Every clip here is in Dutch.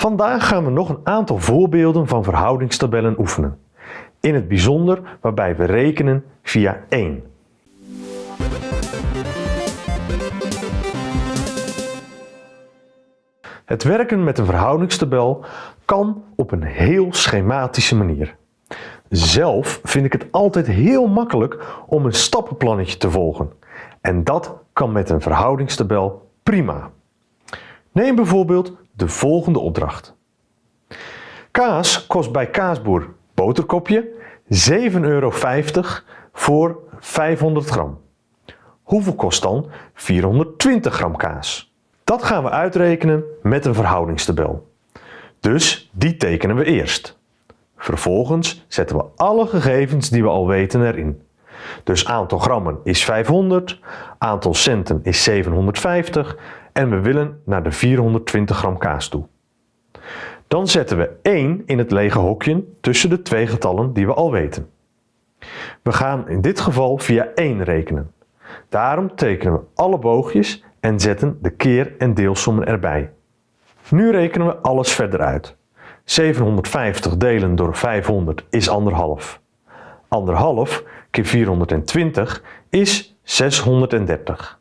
Vandaag gaan we nog een aantal voorbeelden van verhoudingstabellen oefenen. In het bijzonder waarbij we rekenen via 1. Het werken met een verhoudingstabel kan op een heel schematische manier. Zelf vind ik het altijd heel makkelijk om een stappenplannetje te volgen. En dat kan met een verhoudingstabel prima. Neem bijvoorbeeld de volgende opdracht. Kaas kost bij kaasboer boterkopje 7,50 euro voor 500 gram. Hoeveel kost dan 420 gram kaas? Dat gaan we uitrekenen met een verhoudingstabel. Dus die tekenen we eerst. Vervolgens zetten we alle gegevens die we al weten erin. Dus aantal grammen is 500, aantal centen is 750 en we willen naar de 420 gram kaas toe. Dan zetten we 1 in het lege hokje tussen de twee getallen die we al weten. We gaan in dit geval via 1 rekenen. Daarom tekenen we alle boogjes en zetten de keer- en deelsommen erbij. Nu rekenen we alles verder uit. 750 delen door 500 is 1,5. 1,5 keer 420 is 630.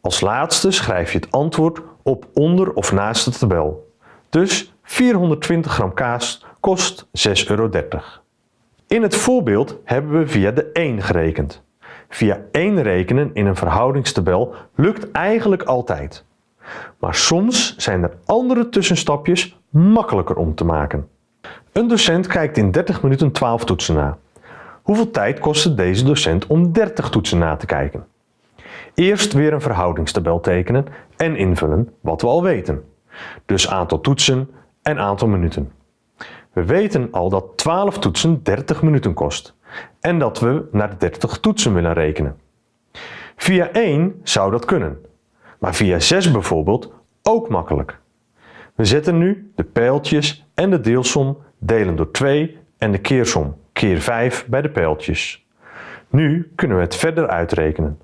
Als laatste schrijf je het antwoord op onder of naast de tabel. Dus 420 gram kaas kost 6,30 euro. In het voorbeeld hebben we via de 1 gerekend. Via 1 rekenen in een verhoudingstabel lukt eigenlijk altijd. Maar soms zijn er andere tussenstapjes makkelijker om te maken. Een docent kijkt in 30 minuten 12 toetsen na. Hoeveel tijd kost het deze docent om 30 toetsen na te kijken? Eerst weer een verhoudingstabel tekenen en invullen wat we al weten. Dus aantal toetsen en aantal minuten. We weten al dat 12 toetsen 30 minuten kost en dat we naar de 30 toetsen willen rekenen. Via 1 zou dat kunnen, maar via 6 bijvoorbeeld ook makkelijk. We zetten nu de pijltjes en de deelsom delen door 2 en de keersom keer 5 bij de pijltjes. Nu kunnen we het verder uitrekenen.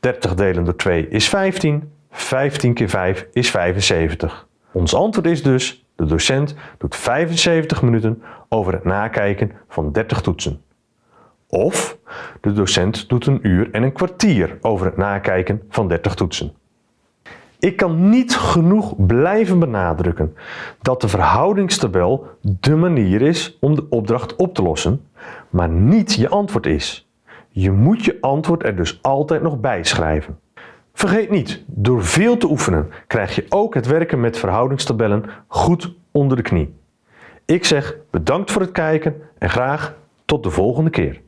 30 delen door 2 is 15, 15 keer 5 is 75. Ons antwoord is dus, de docent doet 75 minuten over het nakijken van 30 toetsen. Of de docent doet een uur en een kwartier over het nakijken van 30 toetsen. Ik kan niet genoeg blijven benadrukken dat de verhoudingstabel de manier is om de opdracht op te lossen, maar niet je antwoord is. Je moet je antwoord er dus altijd nog bij schrijven. Vergeet niet, door veel te oefenen krijg je ook het werken met verhoudingstabellen goed onder de knie. Ik zeg bedankt voor het kijken en graag tot de volgende keer.